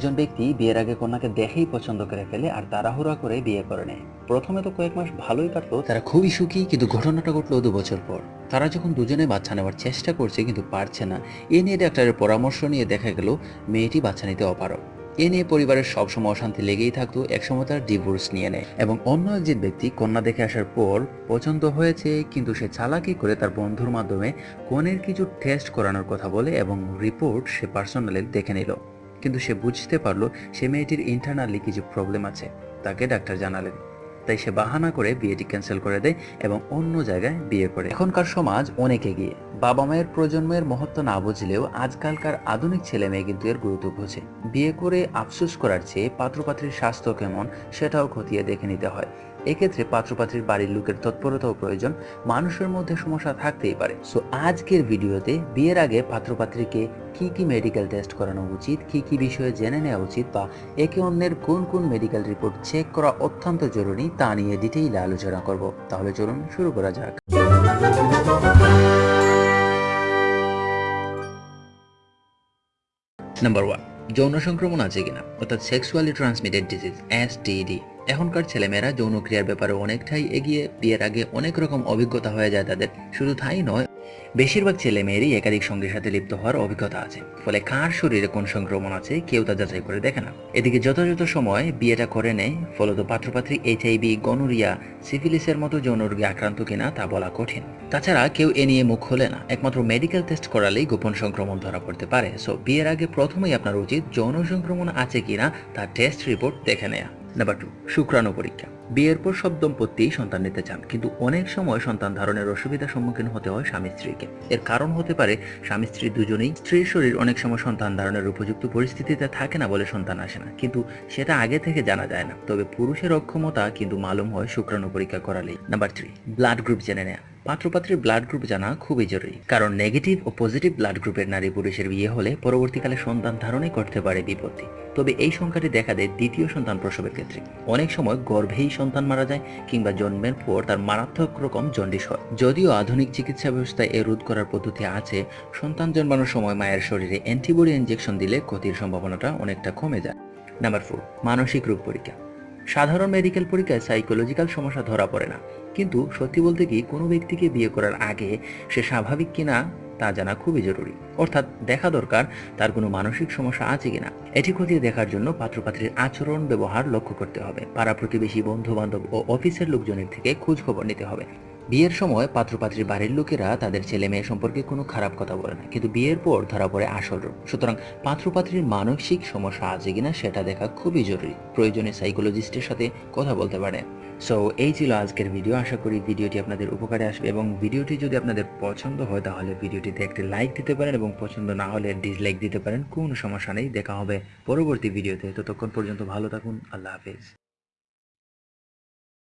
একজন ব্যক্তি বিয়ের আগে কন্যাকে দেখেই পছন্দ করে ফেলে আর তাড়াহুড়া করে বিয়ে করে নেয়। প্রথমে তো কয়েক মাস ভালোই কাটলো, তারা খুবই সুখী, কিন্তু ঘটনাটা ঘটলো দু বছর পর। তারা যখন দুজনে বাচ্চা নেওয়ার চেষ্টা করছে কিন্তু পারছে না। এ নিয়ে ডাক্তারের পরামর্শ নিয়ে দেখা গেল, মেয়েটি বাচ্চা নিতে অপারক এ নিয়ে পরিবারের সবসময় অশান্তি লেগেই থাকতো, একসময় তার ডিভোর্স নিয়ে নেয়। এবং অন্য একজন ব্যক্তি কন্যা দেখে আসার পর পছন্দ হয়েছে, কিন্তু সে চালাকি করে তার বন্ধুর মাধ্যমে কনের কিছু টেস্ট করানোর কথা বলে এবং রিপোর্ট সে পার্সোনালি দেখে নিল। কিন্তু সে বুঝতে পারল সে মেয়েটির ইন্টারনালি কিছু প্রবলেম আছে। তাকে ডাক্তার জানালেন। তাই সে বাহানা করে বিয়েটি ক্যান্সেল করে দেয় এবং অন্য জায়গায় বিয়ে করে। এখনকার সমাজ অনেক এগিয়ে। বাবা মায়ের প্রজন্মের মহত্ব না বুঝলেও আজকালকার আধুনিক ছেলে মেয়ে কিন্তু এর গুরুত্ব বোঝে। বিয়ে করে আফসোস করার চেয়ে পাত্রপাত্রীর স্বাস্থ্য কেমন, সেটাও খতিয়ে দেখে নিতে হয়। এক্ষেত্রে পাত্রপাত্রীর বাড়ির লোকের তৎপরতাও প্রয়োজন, মানুষের মধ্যে সমস্যা থাকতেই পারে। সো আজকের ভিডিওতে বিয়ের আগে পাত্রপাত্রীকে কি কি মেডিকেল টেস্ট করানো উচিত, কি কি বিষয়ে জেনে নেওয়া উচিত বা একে অন্যের কোন কোন মেডিকেল রিপোর্ট চেক করা অত্যন্ত জরুরি তা নিয়ে ডিটেইলে আলোচনা করব। তাহলে চলুন শুরু করা যাক। নাম্বার ওয়ান যৌন সংক্রমণ আছে কিনা? অর্থাৎ সেক্সুয়ালি ট্রান্সমিটেড ডিজিজ এসটিডি এখনকার ছেলেমেয়েরা যৌন ক্রিয়ার ব্যাপারে অনেকটাই এগিয়ে বিয়ের আগে অনেক রকম অভিজ্ঞতা হয়ে যায় তাদের। শুধু তাই নয়, বেশিরভাগ ছেলে মেয়েরই একাধিক সঙ্গীর সাথে লিপ্ত হওয়ার অভিজ্ঞতা আছে। ফলে কার শরীরে কোন সংক্রমণ আছে কেউ তা যাচাই করে দেখে না। এদিকে যথাযথ সময় বিয়েটা করে নেয়, ফলত পাত্রপাত্রী এইচআইভি গনোরিয়া, সিফিলিসের মতো যৌন রোগে আক্রান্ত কিনা তা বলা কঠিন। তাছাড়া কেউ এ নিয়ে মুখ খোলে না। একমাত্র মেডিকেল টেস্ট করালেই গোপন সংক্রমণ ধরা পড়তে পারে। সো বিয়ের আগে প্রথমেই আপনার উচিত যৌন সংক্রমণ আছে কিনা তার টেস্ট রিপোর্ট দেখে নেয়া। নাম্বার টু শুক্রাণু পরীক্ষা। বিয়ের পর সব দম্পতি সন্তান নিতে চান, কিন্তু অনেক সময় সন্তান ধারণের অসুবিধার সম্মুখীন হতে হয় স্বামী স্ত্রীকে। এর কারণ হতে পারে, স্বামী স্ত্রী দুজনেই স্ত্রীর শরীর অনেক সময় সন্তান ধারণের উপযুক্ত পরিস্থিতিতে থাকে না বলে সন্তান আসে না, কিন্তু সেটা আগে থেকে জানা যায় না। তবে পুরুষের অক্ষমতা কিন্তু মালুম হয় শুক্রাণু পরীক্ষা করালেই। নাম্বার থ্রি ব্লাড গ্রুপ জেনে নেয়া। পাত্রপাত্রীর ব্লাড গ্রুপ জানা খুবই জরুরি, কারণ নেগেটিভ ও পজিটিভ ব্লাড গ্রুপের নারী পুরুষের বিয়ে হলে পরবর্তীকালে সন্তান ধারণে করতে পারে বিপত্তি। তবে এই সংখ্যাটি দেখা দেয় দ্বিতীয় সন্তান প্রসবের ক্ষেত্রে। অনেক সময় গর্ভেই সন্তান মারা যায় কিংবা জন্মের পর তার মারাত্মক রকম জন্ডিস হয়। যদিও আধুনিক চিকিৎসা ব্যবস্থায় এ রোধ করার পদ্ধতি আছে, সন্তান জন্মানোর সময় মায়ের শরীরে অ্যান্টিবডি ইনজেকশন দিলে ক্ষতির সম্ভাবনাটা অনেকটা কমে যায়। নাম্বার ফোর, মানসিক রোগ পরীক্ষা। সাধারণ মেডিকেল পরীক্ষায় সাইকোলজিক্যাল সমস্যা ধরা পড়ে না। কিন্তু সত্যি বলতে কি কোনো ব্যক্তিকে বিয়ে করার আগে সে স্বাভাবিক কিনা তা জানা খুবই জরুরি। অর্থাৎ দেখা দরকার তার কোনো মানসিক সমস্যা আছে কিনা। এটি খতিয়ে দেখার জন্য পাত্রপাত্রীর আচরণ ব্যবহার লক্ষ্য করতে হবে। পাড়া প্রতিবেশী বন্ধু বান্ধব ও অফিসের লোকজনের থেকে খোঁজ খবর নিতে হবে। বিয়ের সময় পাত্রপাত্রীর বাড়ির লোকেরা তাদের ছেলে মেয়ে সম্পর্কে কোনো খারাপ কথা বলে না। কিন্তু বিয়ের পর ধরা পড়ে আসল রূপ। সুতরাং পাত্রপাত্রীর মানসিক সমস্যা আছে কিনা সেটা দেখা খুবই জরুরি। প্রয়োজনে সাইকোলজিস্টের সাথে কথা বলতে পারে। সো এই ছিল আজকের ভিডিও আশা করি ভিডিওটি আপনাদের উপকারে আসবে এবং ভিডিওটি যদি আপনাদের পছন্দ হয়, তাহলে ভিডিওটিতে একটি লাইক দিতে পারেন এবং পছন্দ না হলে ডিসলাইক দিতে পারেন। কোনো সমস্যা নেই। দেখা হবে পরবর্তী ভিডিওতে ততক্ষণ পর্যন্ত ভালো থাকুন। আল্লাহ হাফেজ।